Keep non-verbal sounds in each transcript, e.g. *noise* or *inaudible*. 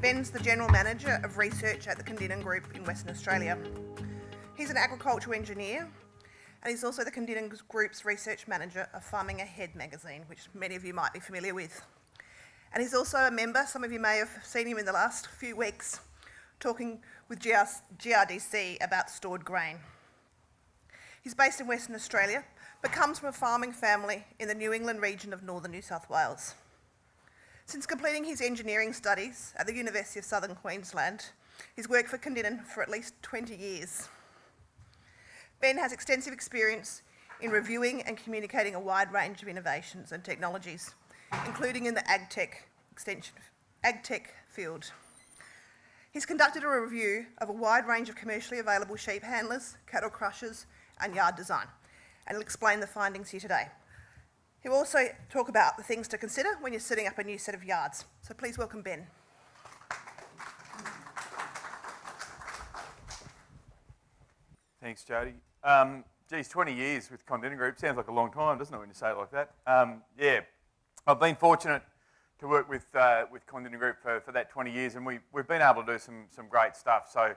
Ben's the General Manager of Research at the Kondinin Group in Western Australia. He's an agricultural engineer and he's also the Kondinin Group's Research Manager of Farming Ahead magazine, which many of you might be familiar with. And he's also a member, some of you may have seen him in the last few weeks, talking with GR GRDC about stored grain. He's based in Western Australia, but comes from a farming family in the New England region of northern New South Wales. Since completing his engineering studies at the University of Southern Queensland, he's worked for Kondinin for at least 20 years. Ben has extensive experience in reviewing and communicating a wide range of innovations and technologies, including in the agtech extension, agtech field. He's conducted a review of a wide range of commercially available sheep handlers, cattle crushers, and yard design, and he'll explain the findings here today. He'll also talk about the things to consider when you're setting up a new set of yards. So please welcome Ben. Thanks, Jody. Um, geez, 20 years with Kondinin Group sounds like a long time, doesn't it, when you say it like that? Um, yeah, I've been fortunate to work with uh, with Kondinin Group for, for that 20 years, and we, we've been able to do some, some great stuff. So,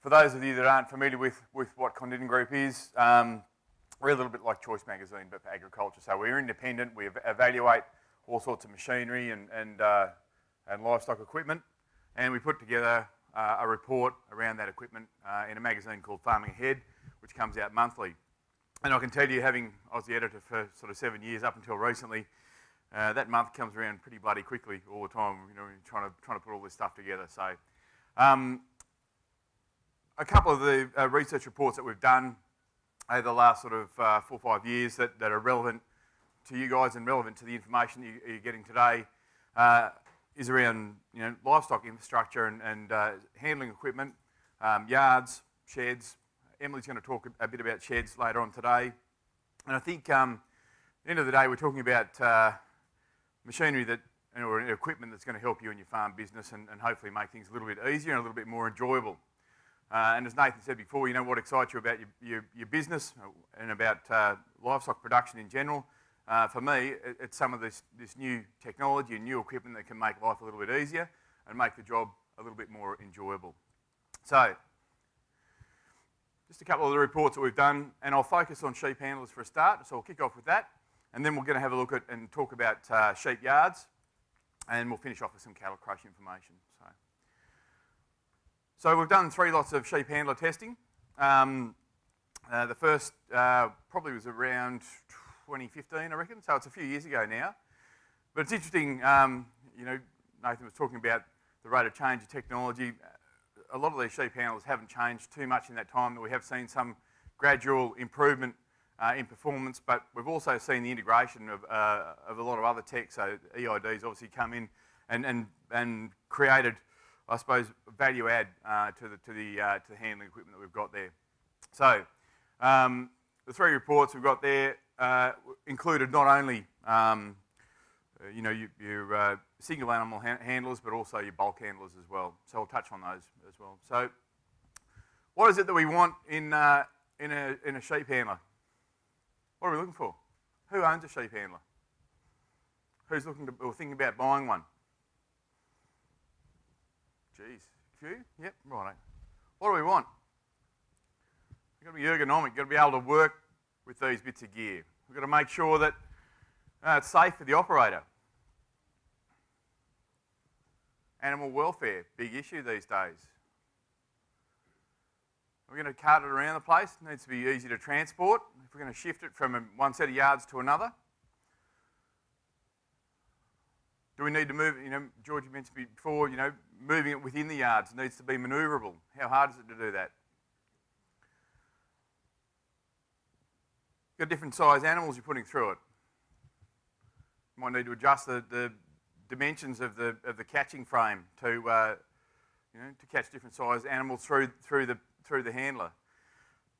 for those of you that aren't familiar with, with what Condinan Group is, um, we're a little bit like Choice Magazine, but for agriculture. So we're independent. We evaluate all sorts of machinery and, and, uh, and livestock equipment. And we put together uh, a report around that equipment uh, in a magazine called Farming Ahead, which comes out monthly. And I can tell you, having, I was the editor for sort of seven years up until recently, uh, that month comes around pretty bloody quickly all the time, you know, trying to, trying to put all this stuff together. So um, a couple of the uh, research reports that we've done over the last sort of uh, four or five years that, that are relevant to you guys and relevant to the information that you, are getting today uh, is around you know, livestock infrastructure and, and uh, handling equipment, um, yards, sheds. Emily's going to talk a, a, bit about sheds later on today. And I think um, at the end of the day, we're talking about uh, machinery that or equipment that's going to help you in your farm business and, and hopefully make things a little bit easier and a little bit more enjoyable. Uh, and as Nathan said before, you know what excites you about your, your, your business and about uh, livestock production in general. Uh, for me, it, it's some of this, this new technology and new equipment that can make life a little bit easier and make the job a little bit more enjoyable. So, just a couple of the reports that we've done, and I'll focus on sheep handlers for a start, so I'll kick off with that, and then we're going to have a look at and talk about uh, sheep yards, and we'll finish off with some cattle crush information. So. We've done three lots of sheep handler testing. Um, uh, the first uh, probably was around 2015, I reckon, so it's a few years ago now. But it's interesting, um, you know, Nathan was talking about the rate of change of technology. A lot of these sheep handlers haven't changed too much in that time, we have seen some gradual improvement uh, in performance, but we've also seen the integration of, uh, of a lot of other tech, so EIDs obviously come in and, and, and created I suppose, value add uh, to the, to, the, uh, to the handling equipment that we've got there. So, um, the three reports we've got there uh, included not only um, uh, you know, your, your uh, single animal ha handlers, but also your bulk handlers as well. So I'll touch on those as well. So what is it that we want in, uh, in, a, in a sheep handler? What are we looking for? Who owns a sheep handler? Who's looking to, or thinking about buying one? Geez, few? Yep, right. What do we want? We've got to be ergonomic. You've got to be able to work with these bits of gear. We've got to make sure that uh, it's safe for the operator. Animal welfare, big issue these days. We're going to cart it around the place. It needs to be easy to transport. If we're going to shift it from one set of yards to another, do we need to move, you know, George mentioned before, you know, moving it within the yards needs to be manoeuvrable. How hard is it to do that? You've got different size animals you're putting through it. You might need to adjust the, the dimensions of the, of the catching frame to, uh, you know, to catch different size animals through, through, the, through the handler.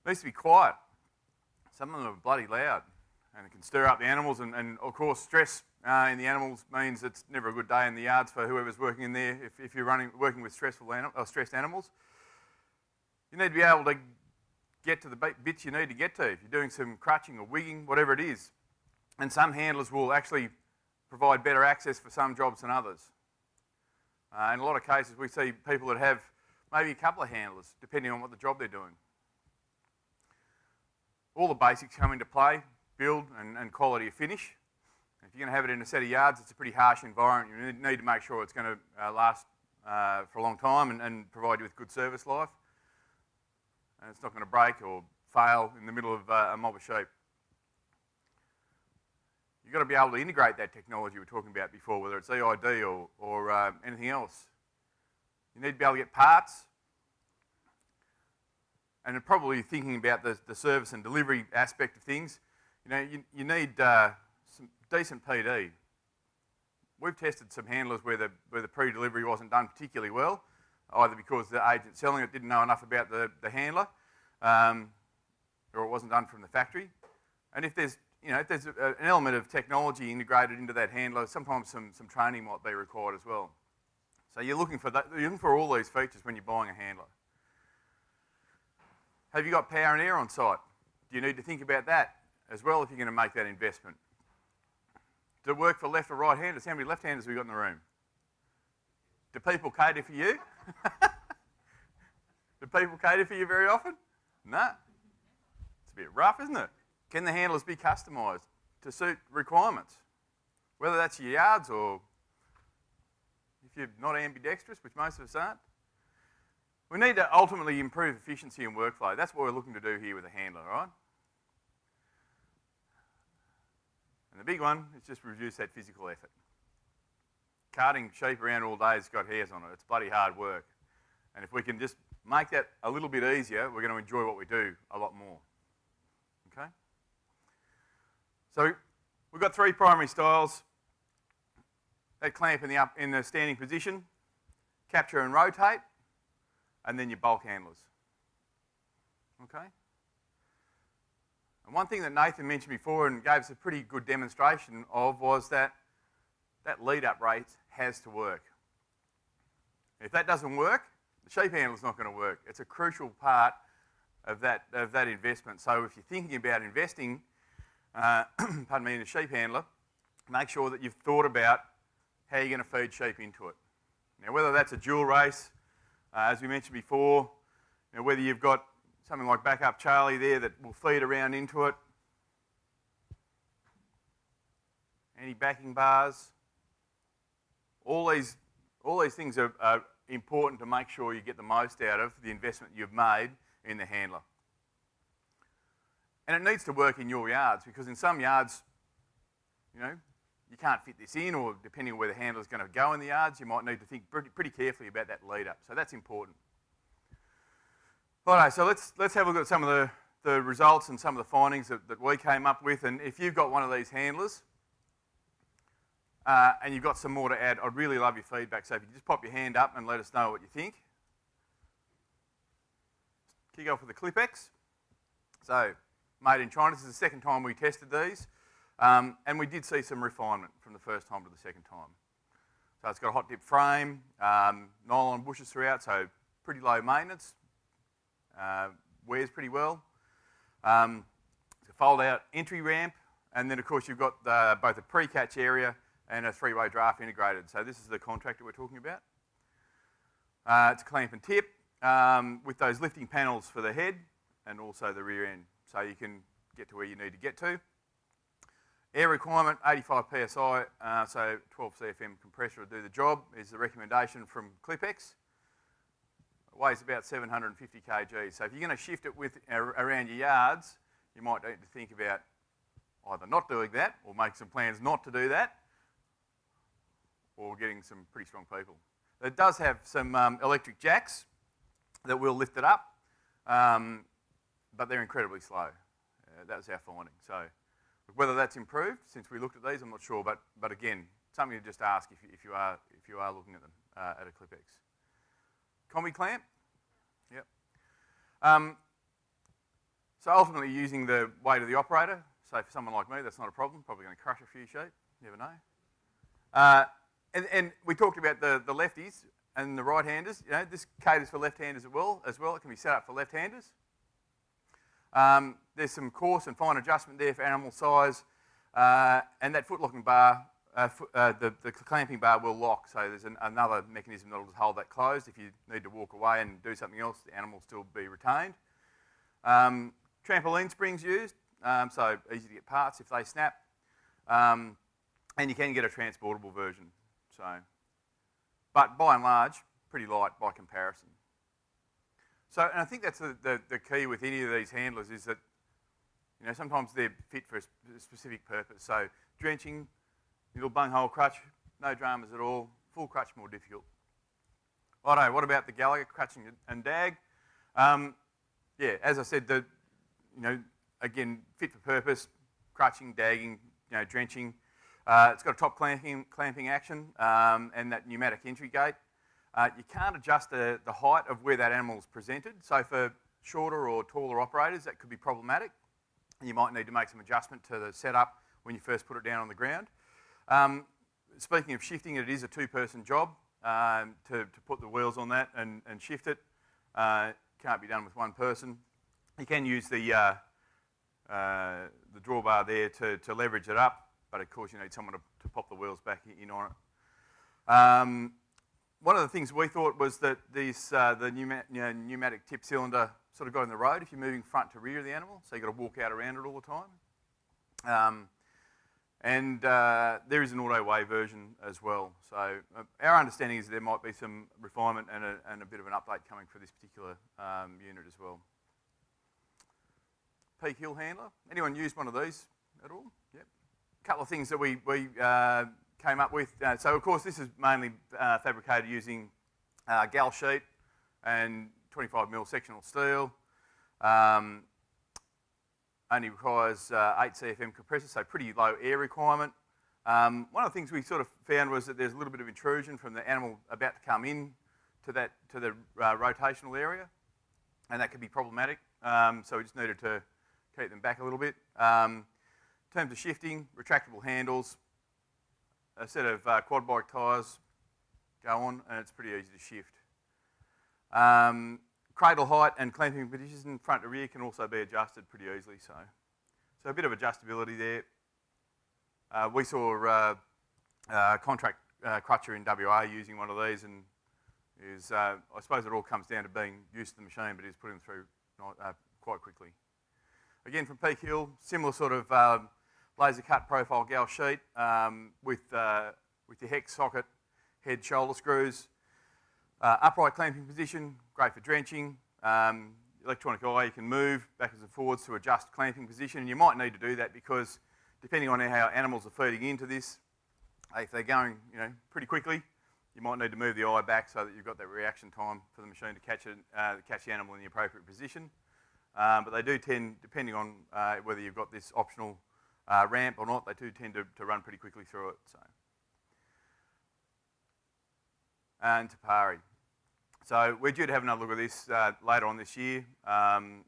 It needs to be quiet. Some of them are bloody loud and it can stir up the animals and, and of course stress uh, in the animals means it's never a good day in the yards for whoever's working in there if, if you're running, working with stressful anim stressed animals. You need to be able to get to the bits you need to get to if you're doing some crutching or wigging, whatever it is. And some handlers will actually provide better access for some jobs than others. Uh, in a lot of cases, we see people that have maybe a couple of handlers, depending on what the job they're doing. All the basics come into play, build and, and quality of finish. If you're going to have it in a set of yards, it's a pretty harsh environment. You need, to make sure it's going to uh, last uh, for a long time and, and, provide you with good service life. And it's not going to break or fail in the middle of uh, a mob of sheep. You've got to be able to integrate that technology we were talking about before, whether it's EID or, or uh, anything else. You need to be able to get parts. And probably thinking about the, the service and delivery aspect of things, you know, you, you need uh, some decent PD. We've tested some handlers where the, where the pre-delivery wasn't done particularly well, either because the agent selling it didn't know enough about the, the handler, um, or it wasn't done from the factory. And if there's, you know, if there's a, an element of technology integrated into that handler, sometimes some, some training might be required as well. So you're looking for that, you're looking for all these features when you're buying a handler. Have you got power and air on site? Do you need to think about that as well if you're going to make that investment? Does it work for left or right handers? How many left handers have we got in the room? Do people cater for you? *laughs* Do people cater for you very often? No. It's a bit rough, isn't it? Can the handlers be customised to suit requirements? Whether that's your yards or if you're not ambidextrous, which most of us aren't. We need to ultimately improve efficiency and workflow. That's what we're looking to do here with a handler, right? And the big one is just reduce that physical effort. Carting sheep around all day has got hairs on it. It's bloody hard work. And if we can just make that a little bit easier, we're going to enjoy what we do a lot more. Okay? So we've got three primary styles that clamp in the, up, in the standing position, capture and rotate, and then your bulk handlers. Okay? And one thing that Nathan mentioned before and gave us a pretty good demonstration of was that that lead-up rate has to work. If that doesn't work, the sheep handler is not going to work. It's a crucial part of that, of that investment. So if you're thinking about investing, uh, *clears throat* pardon me, in a sheep handler, make sure that you've thought about how you're going to feed sheep into it. Now, whether that's a dual race, uh, as we mentioned before, you know, whether you've got something like Backup Charlie there that will feed around into it, any backing bars, all these, all these things are, are important to make sure you get the most out of the investment you've made in the handler. And it needs to work in your yards because in some yards, you know, you can't fit this in, or depending on where the handler's going to go in the yards, you might need to think pretty, pretty carefully about that lead up. So that's important. All right, so let's, let's have a look at some of the, the results and some of the findings that, that we came up with. And if you've got one of these handlers uh, and you've got some more to add, I'd really love your feedback. So if you just pop your hand up and let us know what you think. Kick off with the Clip-X. So, made in China. This is the second time we tested these. Um, and we did see some refinement from the first time to the second time. So it's got a hot dip frame, um, nylon bushes throughout, so pretty low maintenance. Uh, wears pretty well. Um, it's a fold out entry ramp, and then of course you've got the, both a pre-catch area and a three-way draft integrated. So this is the contractor we're talking about. Uh, it's a clamp and tip um, with those lifting panels for the head and also the rear end, so you can get to where you need to get to. Air requirement, 85 psi, uh, so 12 CFM compressor will do the job, is the recommendation from Clip-X. It weighs about 750 kg. So if you're going to shift it with, around your yards, you might need to think about either not doing that or make some plans not to do that or getting some pretty strong people. It does have some um, electric jacks that will lift it up, um, but they're incredibly slow. Uh, that was our finding. So whether that's improved since we looked at these, I'm not sure, but, but again, something to just ask if you, if you, are, if you are looking at them uh, at a Clip-X. Combi clamp, yep. Um, so ultimately using the weight of the operator, so for someone like me, that's not a problem, probably going to crush a few sheep, never know. Uh, and, and, we talked about the, the lefties and the right-handers. You know, this caters for left-handers as well, as well. It can be set up for left-handers. Um, there's some coarse and fine adjustment there for animal size, uh, and that foot locking bar uh, uh, the, the clamping bar will lock, so there's an, another mechanism that will hold that closed. If you need to walk away and do something else, the animal will still be retained. Um, trampoline springs used, um, so easy to get parts if they snap. Um, and you can get a transportable version. So, but by and large, pretty light by comparison. So, and I think that's the, the, the key with any of these handlers is that, you know, sometimes they're fit for a specific purpose. So, drenching, little bunghole crutch, no dramas at all. Full crutch more difficult. Righto, what about the Gallagher crutching and dag? Um, yeah, as I said, the, you know, again, fit for purpose, crutching, dagging, you know, drenching. Uh, it's got a top clamping, clamping action um, and that pneumatic entry gate. Uh, you can't adjust the, the height of where that animal is presented. So for shorter or taller operators, that could be problematic. You might need to make some adjustment to the setup when you first put it down on the ground. Um, speaking of shifting, it is a two-person job um, to, to put the wheels on that and, and shift it. Uh, can't be done with one person. You can use the, uh, uh, the drawbar there to, to leverage it up, but of course you need someone to, to pop the wheels back in on it. Um, one of the things we thought was that this, uh, the pneuma- you know, pneumatic tip cylinder sort of got in the road if you're moving front to rear of the animal, so you've got to walk out around it all the time. Um, and uh, there is an auto way version as well. So uh, our understanding is there might be some refinement and a, and a bit of an update coming for this particular um, unit as well. Peak hill handler. Anyone used one of these at all? Yep. A couple of things that we, we uh, came up with. Uh, so of course this is mainly uh, fabricated using uh, gal sheet and 25 mil sectional steel. Um, only requires uh, 8 CFM compressor, so pretty low air requirement. Um, one of the things we sort of found was that there's a little bit of intrusion from the animal about to come in to that to the uh, rotational area, and that could be problematic. Um, so we just needed to keep them back a little bit. Um, in terms of shifting, retractable handles, a set of uh, quad bike tyres go on, and it's pretty easy to shift. Cradle height and clamping position front to rear can also be adjusted pretty easily. So, so a bit of adjustability there. Uh, we saw uh, uh, contract uh, crutcher in WA using one of these, and is uh, I suppose it all comes down to being used to the machine, but he's putting them through not, quite quickly. Again, from Peak Hill, similar sort of um, laser cut profile gal sheet um, with with your hex socket, head shoulder screws. Upright clamping position, great for drenching. Um, electronic eye, you can move backwards and forwards to adjust clamping position. And you might need to do that because depending on how animals are feeding into this, if they're going you know, pretty quickly, you might need to move the eye back so that you've got that reaction time for the machine to catch, it, uh, catch the animal in the appropriate position. Um, but they do tend, depending on uh, whether you've got this optional uh, ramp or not, they do tend to, to run pretty quickly through it. So. And Te Pari. So we're due to have another look at this uh, later on this year. Um,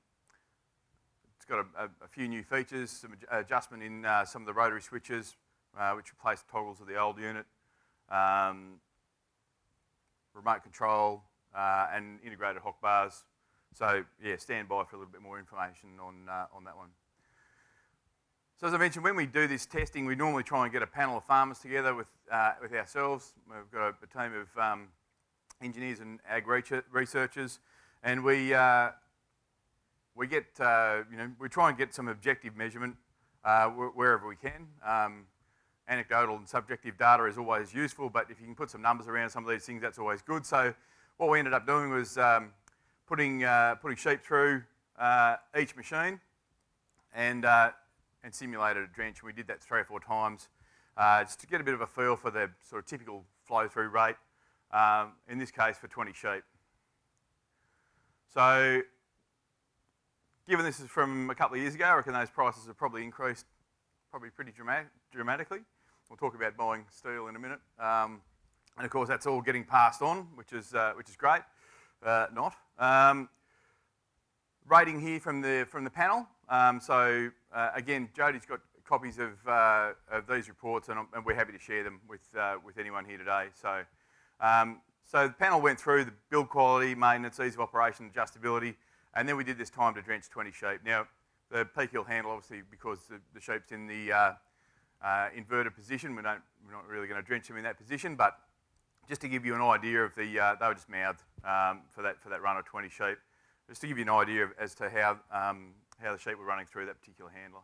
it's got a, a, few new features, some adjustment in uh, some of the rotary switches, uh, which replace toggles of the old unit, um, remote control, uh, and integrated hock bars. So yeah, stand by for a little bit more information on, uh, on that one. So as I mentioned, when we do this testing, we normally try and get a panel of farmers together with, uh, with ourselves. We've got a, a team of um, engineers and ag researchers, and we uh, we get uh, you know we try and get some objective measurement uh, wherever we can. Um, anecdotal and subjective data is always useful, but if you can put some numbers around some of these things, that's always good. So what we ended up doing was um, putting uh, putting sheep through uh, each machine and uh, and simulated a drench. We did that three or four times just to get a bit of a feel for the sort of typical flow through rate um, in this case for 20 sheep. So, given this is from a couple of years ago, I reckon those prices have probably increased probably pretty dramatic, dramatically. We'll talk about buying steel in a minute. Um, and of course, that's all getting passed on, which is, uh, which is great. Uh, not. Um, rating here from the, from the panel. Um, so, uh, again, Jody's got copies of, uh, of these reports, and, and, we're happy to share them with, uh, with anyone here today. So, um, so the panel went through the build quality, maintenance, ease of operation, adjustability, and then we did this time to drench 20 sheep. Now, the peak hill handle, obviously, because the, the sheep's in the, uh, uh, inverted position. We don't, we're not really going to drench them in that position, but just to give you an idea of the, uh, they were just mouthed um, for, that, for that run of 20 sheep, just to give you an idea of, as to how, um, how the sheep were running through that particular handler.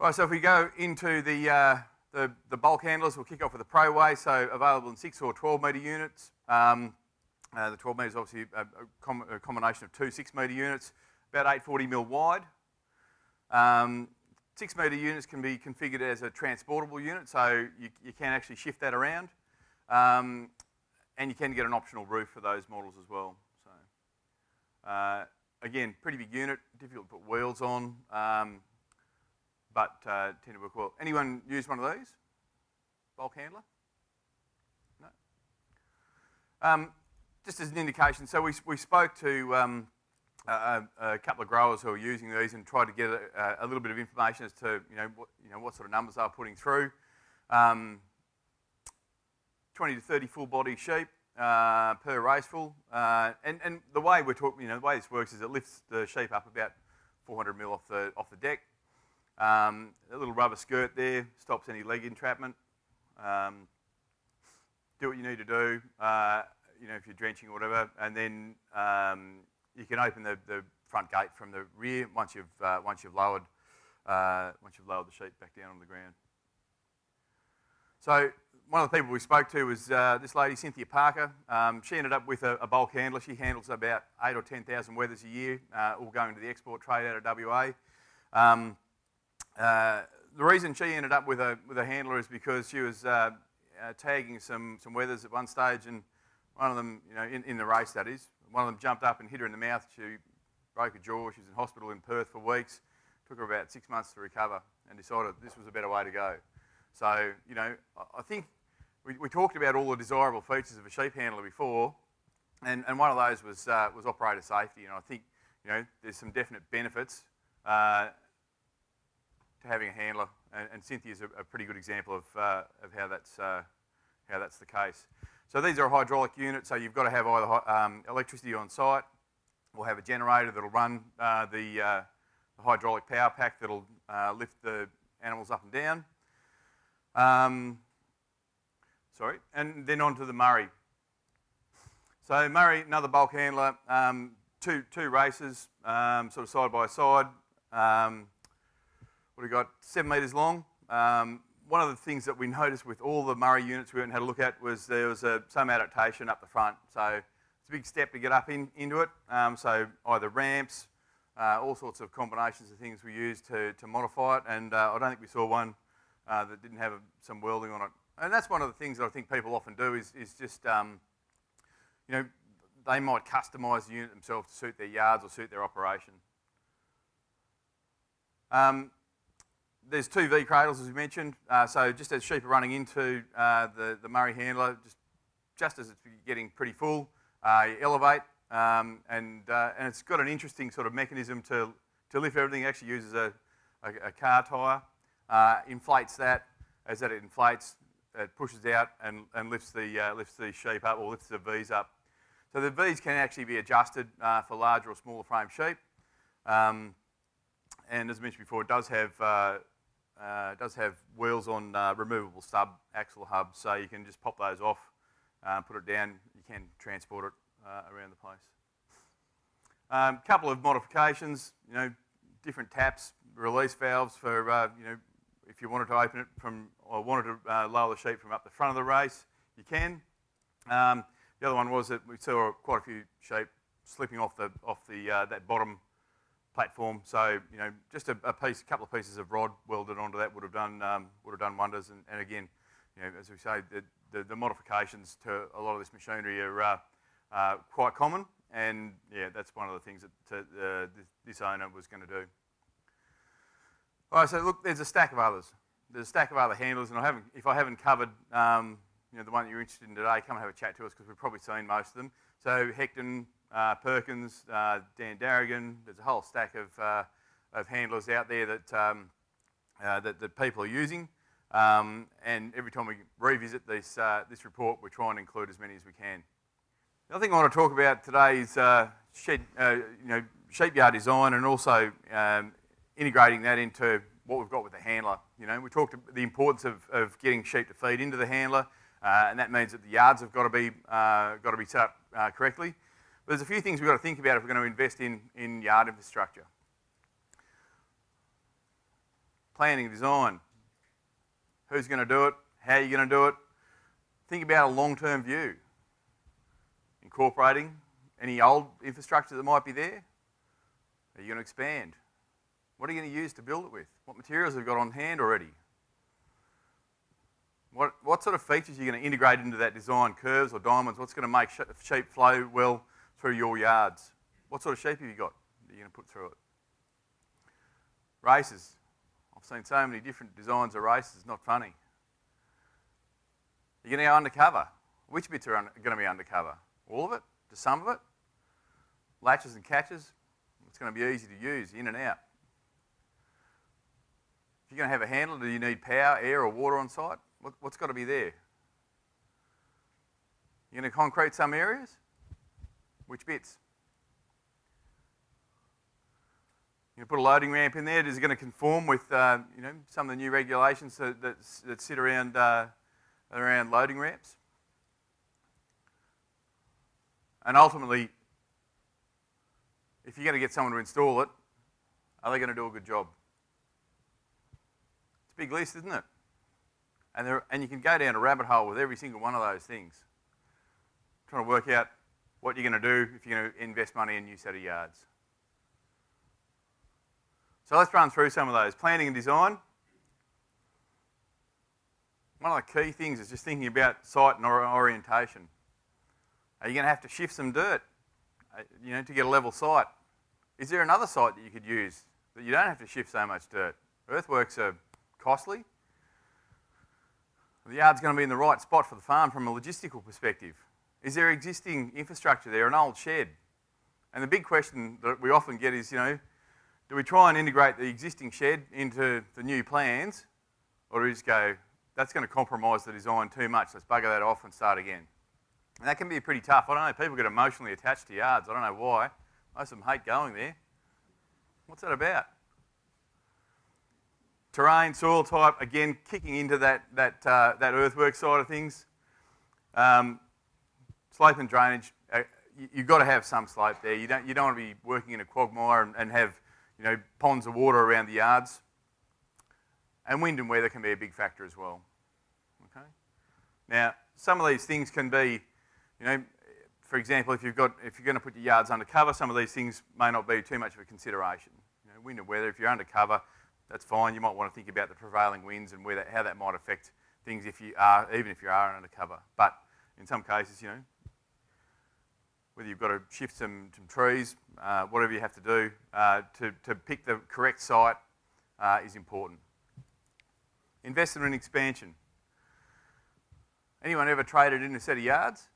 Right, so if we go into the, uh, the, the, bulk handlers, we'll kick off with the ProWay, so available in 6 or 12 metre units. Um, uh, the 12 metre is obviously a, a, com a, combination of two 6 metre units, about 840 mil wide. Um, 6 metre units can be configured as a transportable unit, so you, you can actually shift that around. Um, and you can get an optional roof for those models as well. So, uh, again, pretty big unit, difficult to put wheels on. Um, but uh, work well. Anyone use one of these? Bulk handler? No? Um, just as an indication, so we, we spoke to um, a, a, couple of growers who are using these and tried to get a, a, little bit of information as to you know what, you know, what sort of numbers they're putting through. Um, 20 to 30 full body sheep uh, per raceful. Uh, and, and the way we're talking, you know, the way this works is it lifts the sheep up about 400 mil off the, off the deck. Um, a little rubber skirt there stops any leg entrapment. Um, do what you need to do, uh, you know, if you're drenching or whatever, and then um, you can open the, the, front gate from the rear once you've uh, once you've lowered uh, once you've lowered the sheet back down on the ground. So one of the people we spoke to was uh, this lady, Cynthia Parker. Um, she ended up with a, a, bulk handler. She handles about eight or 10,000 wethers a year, uh, all going to the export trade out of WA. Um, the reason she ended up with a, with a handler is because she was uh, uh, tagging some, some wethers at one stage, and one of them, you know, in, in the race that is, one of them jumped up and hit her in the mouth. She broke a jaw. She was in hospital in Perth for weeks. Took her about six months to recover and decided this was a better way to go. So, you know, I think we, we talked about all the desirable features of a sheep handler before, and, and one of those was, uh, was operator safety. And I think, you know, there's some definite benefits uh, to having a handler, and, and Cynthia's a, a, pretty good example of, uh, of how, that's, uh, how that's the case. So these are hydraulic unit, so you've got to have either um, electricity on site, or have a generator that'll run uh, the, uh, the, hydraulic power pack that'll uh, lift the animals up and down. Um, sorry, and then on to the Murray. So Murray, another bulk handler, um, two, two races, um, sort of side by side. Um, what we got? Seven metres long. Um, one of the things that we noticed with all the Murray units we went and had a look at was there was a, some adaptation up the front. So it's a big step to get up in, into it. Um, so either ramps, uh, all sorts of combinations of things we used to, to modify it. And uh, I don't think we saw one uh, that didn't have a, some welding on it. And that's one of the things that I think people often do is, is just, um, you know, they might customise the unit themselves to suit their yards or suit their operation. Um, there's two V cradles, as we mentioned. Uh, so just as sheep are running into uh, the, the Murray handler, just, just as it's getting pretty full, uh, you elevate, um, and, uh, and it's got an interesting sort of mechanism to, to lift everything. It actually uses a, a, a car tyre, uh, inflates that. As that it inflates, it pushes out and, and lifts, the, uh, lifts the sheep up or lifts the Vs up. So the Vs can actually be adjusted for larger or smaller frame sheep. Um, and as I mentioned before, it does have uh, it does have wheels on uh, removable sub axle hubs, so you can just pop those off, uh, put it down. You can transport it uh, around the place. A um, couple of modifications, you know, different taps, release valves for, uh, you know, if you wanted to open it from, or wanted to uh, lower the sheep from up the front of the race, you can. Um, the other one was that we saw quite a few sheep slipping off the off the that bottom platform. So you know, just a, a, piece, a couple of pieces of rod welded onto that would have done um, would have done wonders. And, and, again, you know, as we say, the, the, the, modifications to a lot of this machinery are uh, uh, quite common. And yeah, that's one of the things that to, uh, this, owner was going to do. All right, so look, there's a stack of others. There's a stack of other handlers, and I haven't, if I haven't covered, um, you know, the one that you're interested in today, come and have a chat to us because we've probably seen most of them. So Hecton, uh, Perkins, uh, Dan Darrigan. There's a whole stack of, uh, of handlers out there that, um, uh, that, that, people are using. Um, and every time we revisit this, uh, this report, we try and include as many as we can. The other thing I want to talk about today is shed, you know, sheep yard design and also um, integrating that into what we've got with the handler. You know, we talked about the importance of, of getting sheep to feed into the handler, uh, and that means that the yards have got to be, uh, got to be set up uh, correctly. But there's a few things we've got to think about if we're going to invest in, in yard infrastructure. Planning, design. Who's going to do it? How are you going to do it? Think about a long-term view. Incorporating any old infrastructure that might be there. Are you going to expand? What are you going to use to build it with? What materials have you got on hand already? What, what sort of features are you going to integrate into that design? Curves or diamonds? What's going to make sheep flow well through your yards? What sort of sheep have you got that you're going to put through it? Races. I've seen so many different designs of races, not funny. You're going to go undercover. Which bits are going to be undercover? All of it? Just some of it? Latches and catches? It's going to be easy to use, in and out. If you're going to have a handler, do you need power, air, or water on site? What, what's got to be there? You're going to concrete some areas? Which bits? Going to put a loading ramp in there. Is it going to conform with uh, you know some of the new regulations that, that, that sit around uh, around loading ramps? And ultimately, if you're going to get someone to install it, are they going to do a good job? It's a big list, isn't it? And, there, and you can go down a rabbit hole with every single one of those things, trying to work out what you're going to do if you're going to invest money in a new set of yards. So let's run through some of those. Planning and design. One of the key things is just thinking about site and orientation. Are you going to have to shift some dirt, uh, you know, to get a level site? Is there another site that you could use that you don't have to shift so much dirt? Earthworks are costly. The yard's going to be in the right spot for the farm from a logistical perspective. Is there existing infrastructure there, an old shed? And the big question that we often get is, you know, do we try and integrate the existing shed into the new plans, or do we just go, that's going to compromise the design too much, let's bugger that off and start again? And that can be pretty tough. I don't know, people get emotionally attached to yards. I don't know why. Most of them hate going there. What's that about? Terrain, soil type, again, kicking into that, that, uh, that earthwork side of things. Um, slope and drainage, uh, you, have got to have some slope there. You don't, you don't want to be working in a quagmire and, and have you know, ponds of water around the yards. And wind and weather can be a big factor as well. Okay? Now, some of these things can be, you know, for example, if you've got, if you're going to put your yards undercover, some of these things may not be too much of a consideration. You know, wind and weather, if you're undercover, that's fine. You might want to think about the prevailing winds and that, how that might affect things if you are, even if you are undercover. But in some cases, you know, whether you've got to shift some, some trees, uh, whatever you have to do uh, to, to pick the correct site uh, is important. Investment in expansion. Anyone ever traded in a set of yards?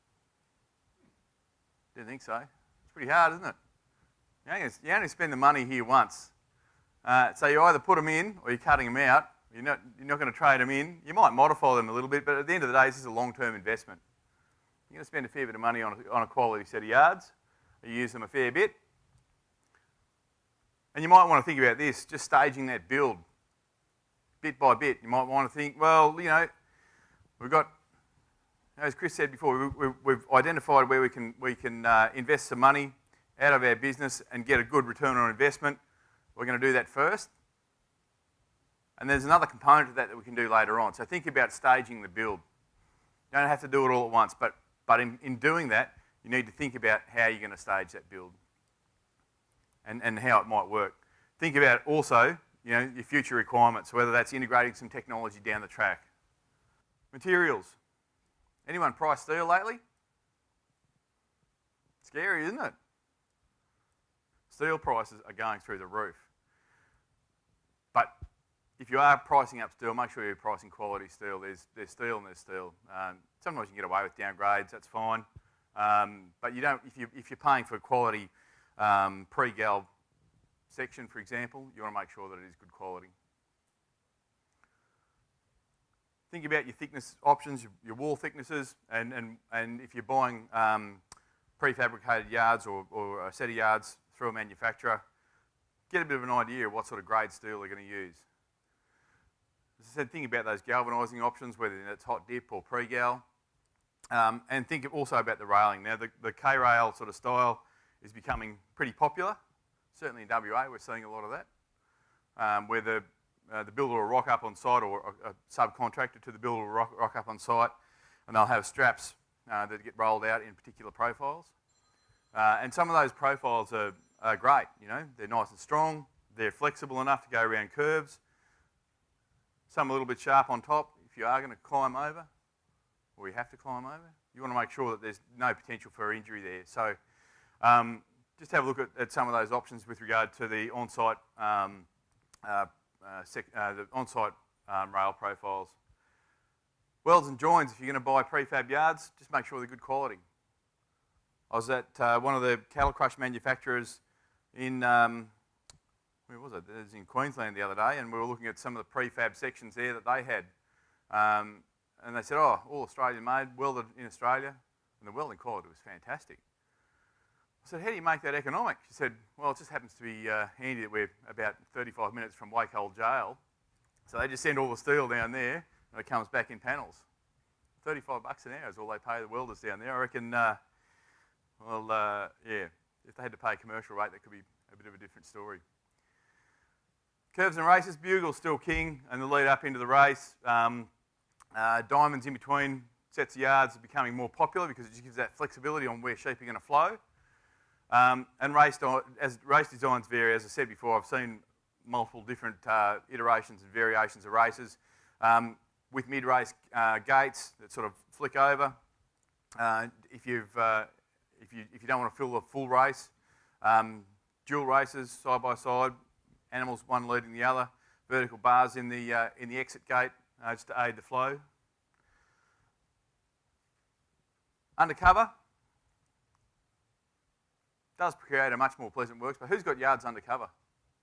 Didn't think so. It's pretty hard, isn't it? You only, you only spend the money here once. Uh, so you either put them in or you're cutting them out. You're not, you're not going to trade them in. You might modify them a little bit, but at the end of the day, this is a long-term investment. You're going to spend a fair bit of money on a, on a quality set of yards. You use them a fair bit. And you might want to think about this, just staging that build bit by bit. You might want to think, well, you know, we've got as Chris said before, we, have identified where we can, we can uh, invest some money out of our business and get a good return on investment. We're going to do that first. And there's another component of that that we can do later on. So think about staging the build. You don't have to do it all at once, but, but in, in doing that, you need to think about how you're going to stage that build and, and how it might work. Think about also you know, your future requirements, whether that's integrating some technology down the track. Materials. Anyone price steel lately? Scary, isn't it? Steel prices are going through the roof. If you are pricing up steel, make sure you're pricing quality steel. There's, there's steel and there's steel. Um, sometimes you can get away with downgrades, that's fine. Um, but you don't, if, you, if you're paying for quality um, pre-gal section, for example, you want to make sure that it is good quality. think about your thickness options, your, your wall thicknesses, and, and, and if you're buying um, prefabricated yards or, or a set of yards through a manufacturer, get a bit of an idea of what sort of grade steel they're going to use. Said, think about those galvanising options, whether it's hot dip or pre-gal. Um, and think also about the railing. Now, the, the K-rail sort of style is becoming pretty popular. Certainly in WA, we're seeing a lot of that, um, where the, uh, the builder will rock up on site or a, a subcontractor to the builder will rock, rock, up on site and they'll have straps uh, that get rolled out in particular profiles. Uh, and some of those profiles are, are great, you know, they're nice and strong, they're flexible enough to go around curves, some a little bit sharp on top if you are going to climb over, or you have to climb over. You want to make sure that there's no potential for injury there. So um, just have a look at, at, some of those options with regard to the on-site um, uh, uh, uh, the on-site um, rail profiles. Welds and joins, if you're going to buy prefab yards, just make sure they're good quality. I was at uh, one of the cattle crush manufacturers in, um, where was it? It was in Queensland the other day, and we were looking at some of the prefab sections there that they had. Um, and they said, oh, all Australian made, welded in Australia. And the welding quality was fantastic. I said, how do you make that economic? She said, well, it just happens to be uh, handy that we're about 35 minutes from Wacol Jail. So they just send all the steel down there, and it comes back in panels. 35 bucks an hour is all they pay the welders down there. I reckon, uh, well, uh, yeah, if they had to pay a commercial rate, that could be a bit of a different story. Curves and races, Bugle's still king, and the lead up into the race. Um, uh, diamonds in between sets of yards are becoming more popular because it just gives that flexibility on where sheep are going to flow. Um, and race, as race designs vary, as I said before, I've seen multiple different uh, iterations and variations of races. Um, with mid-race uh, gates that sort of flick over. Uh, if, you've, uh, if, you, if you don't want to fill the full race, um, dual races side by side, animals one leading the other, vertical bars in the, uh, in the exit gate uh, just to aid the flow. Undercover does create a much more pleasant works, but who's got yards undercover?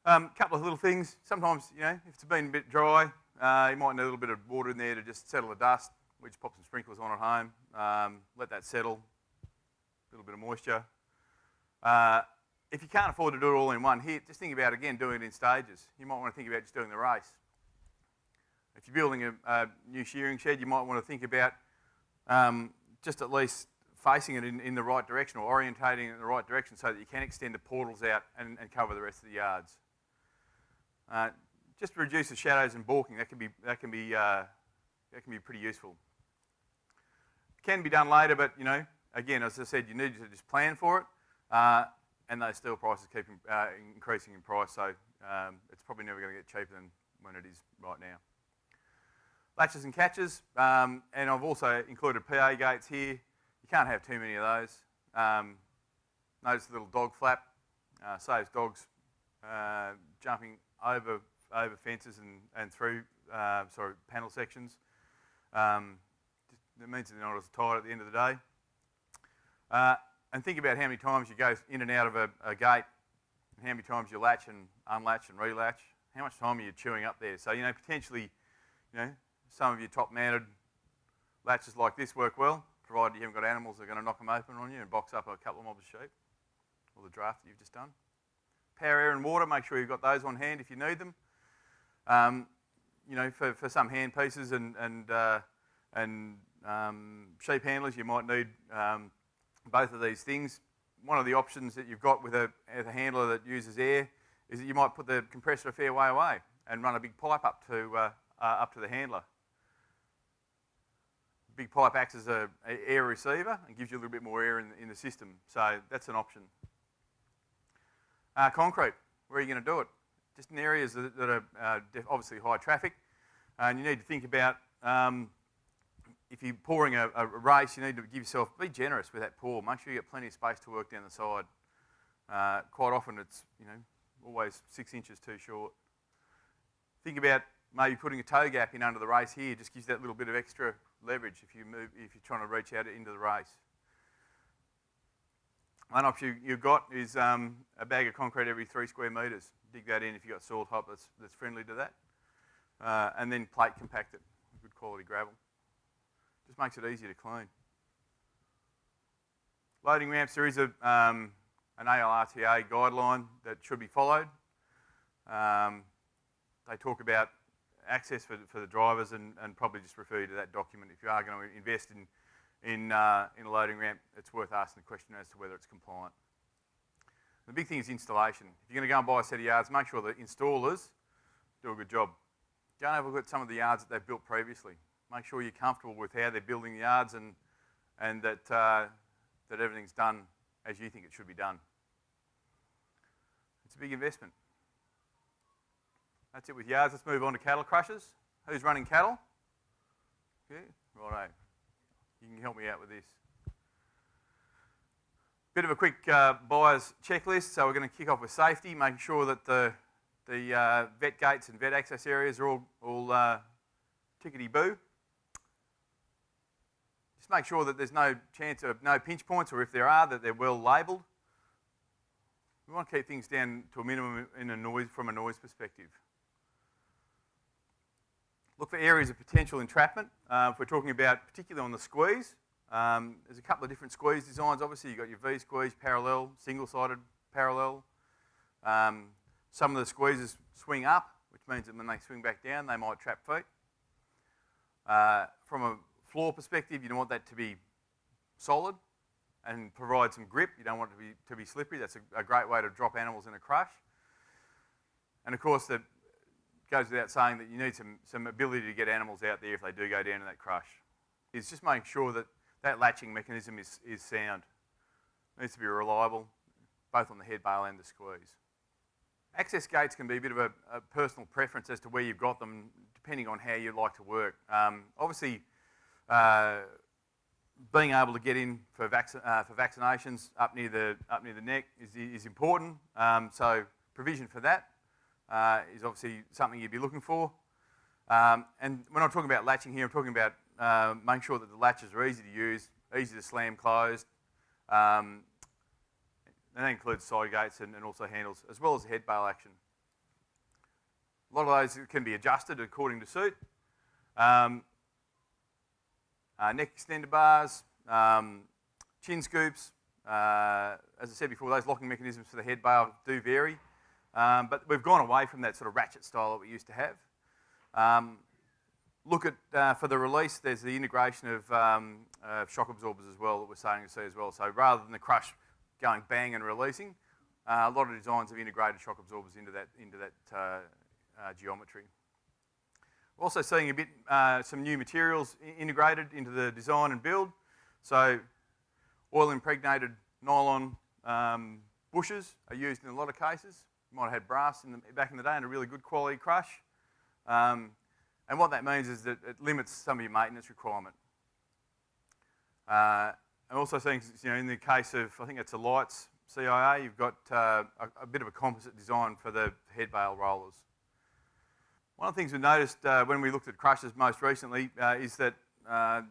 A um, couple of little things. Sometimes, you know, if it's been a bit dry, uh, you might need a little bit of water in there to just settle the dust. We just pop some sprinklers on at home, um, let that settle, a little bit of moisture. Uh, if you can't afford to do it all in one hit, just think about, again, doing it in stages. You might want to think about just doing the race. If you're building a, a new shearing shed, you might want to think about um, just at least facing it in, in, the right direction or orientating it in the right direction so that you can extend the portals out and, and cover the rest of the yards. Uh, just reduce the shadows and balking, that can be, that can be, uh, that can be pretty useful. It Can be done later, but you know, again, as I said, you need to just plan for it. Uh, and those steel prices keep uh, increasing in price, so um, it's probably never going to get cheaper than when it is right now. Latches and catches, um, and I've also included PA gates here. You can't have too many of those. Um, notice the little dog flap, uh, saves dogs uh, jumping over, over fences and, and through, uh, sorry, panel sections. Um, it means they're not as tight at the end of the day. And think about how many times you go in and out of a, a gate, and how many times you latch and unlatch and relatch. How much time are you chewing up there? So, you know, potentially, you know, some of your top-mounted latches like this work well, provided you haven't got animals that are going to knock them open on you and box up a couple of mobs of sheep, or the draft that you've just done. Power, air and water, make sure you've got those on hand if you need them. Um, you know, for, for some hand pieces and, and, uh, and um, sheep handlers, you might need um, both of these things. One of the options that you've got with a, with a handler that uses air is that you might put the compressor a fair way away and run a big pipe up to, uh, uh, up to the handler. Big pipe acts as an air receiver and gives you a little bit more air in, in the system. So that's an option. Uh, concrete, where are you going to do it? Just in areas that, that are uh, obviously high traffic. and you need to think about um, if you're pouring a, a, race, you need to give yourself, be generous with that pour. Make sure you get plenty of space to work down the side. Uh, quite often it's, you know, always six inches too short. Think about maybe putting a toe gap in under the race here, just gives that little bit of extra leverage if, you move, if you're trying to reach out into the race. One option you've got is um, a bag of concrete every three square metres. Dig that in if you've got soil top that's, that's friendly to that. Uh, and then plate compact it, good quality gravel. Just makes it easier to clean. Loading ramps, there is a, um, an ALRTA guideline that should be followed. Um, they talk about access for, for the drivers and, and probably just refer you to that document. If you are going to invest in, in, uh, in a loading ramp, it's worth asking the question as to whether it's compliant. The big thing is installation. If you're going to go and buy a set of yards, make sure the installers do a good job. Go and have a look at some of the yards that they've built previously. Make sure you're comfortable with how they're building the yards and, and that, uh, that everything's done as you think it should be done. It's a big investment. That's it with yards. Let's move on to cattle crushers. Who's running cattle? Okay, righto. You can help me out with this. Bit of a quick uh, buyer's checklist. So we're going to kick off with safety, making sure that the, the uh, vet gates and vet access areas are all, all uh, tickety-boo. Just make sure that there's no chance of no pinch points, or if there are, that they're well labelled. We want to keep things down to a minimum in a noise, from a noise perspective. Look for areas of potential entrapment. Uh, if we're talking about particularly on the squeeze, um, there's a couple of different squeeze designs. Obviously, you've got your V squeeze, parallel, single-sided parallel. Um, some of the squeezes swing up, which means that when they swing back down, they might trap feet. Uh, from a floor perspective, you don't want that to be solid and provide some grip. You don't want it to be, to be slippery. That's a, a great way to drop animals in a crush. And of course, that goes without saying that you need some, some ability to get animals out there if they do go down in that crush. Is just making sure that that latching mechanism is, is sound. It needs to be reliable, both on the head bale and the squeeze. Access gates can be a bit of a, a personal preference as to where you've got them, depending on how you like to work. Um, obviously, uh, being able to get in for, vac uh, for vaccinations up near the, up near the neck is, is important. Um, so provision for that uh, is obviously something you'd be looking for. Um, and when I'm talking about latching here, I'm talking about uh, making sure that the latches are easy to use, easy to slam closed. Um, and that includes side gates and, and, also handles, as well as head bale action. A lot of those can be adjusted according to suit. Um, uh, neck extender bars, um, chin scoops. Uh, as I said before, those locking mechanisms for the head bale do vary. Um, but we've gone away from that sort of ratchet style that we used to have. Um, look at, uh, for the release, there's the integration of uh, shock absorbers as well that we're starting to see as well. So rather than the crush going bang and releasing, uh, a lot of designs have integrated shock absorbers into that, into that uh, uh, geometry. We're also seeing a bit, uh, some new materials integrated into the design and build. So oil impregnated nylon um, bushes are used in a lot of cases. You might have had brass in the, back in the day and a really good quality crush. Um, and what that means is that it limits some of your maintenance requirement. Uh, I'm also seeing, you know, in the case of, I think it's a lights CIA, you've got uh, a, a, bit of a composite design for the head bale rollers. One of the things we noticed uh, when we looked at crushers most recently uh, is that uh,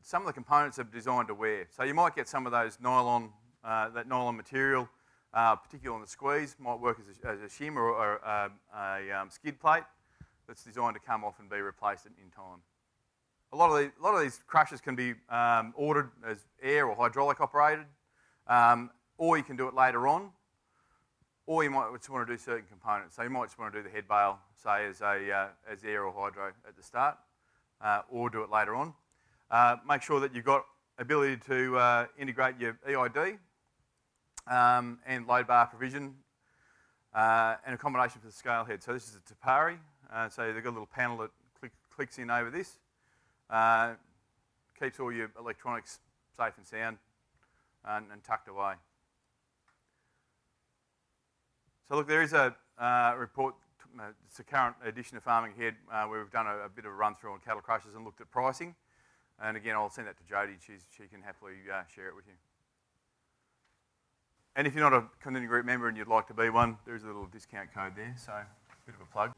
some of the components are designed to wear. So you might get some of those nylon, uh, that nylon material, particularly on the squeeze, might work as a, as a shim or, or a, a um, skid plate that's designed to come off and be replaced in time. A lot of, the, a lot of these crushers can be um, ordered as air or hydraulic operated, um, or you can do it later on, or you might just want to do certain components. So you might just want to do the head bale, say, as, a, uh, as air or hydro at the start, uh, or do it later on. Uh, make sure that you've got ability to uh, integrate your EID um, and load bar provision uh, and accommodation for the scale head. So this is a Te Pari, uh, so they've got a little panel that click, clicks in over this. Keeps all your electronics safe and sound and, and tucked away. So look, there is a uh, report, uh, it's a current edition of Farming Ahead uh, where we've done a, a, bit of a run through on cattle crushers and looked at pricing. And again, I'll send that to Jodie. She's, she can happily uh, share it with you. And if you're not a Kondinin Group member and you'd like to be one, there's a little discount code there, so a bit of a plug.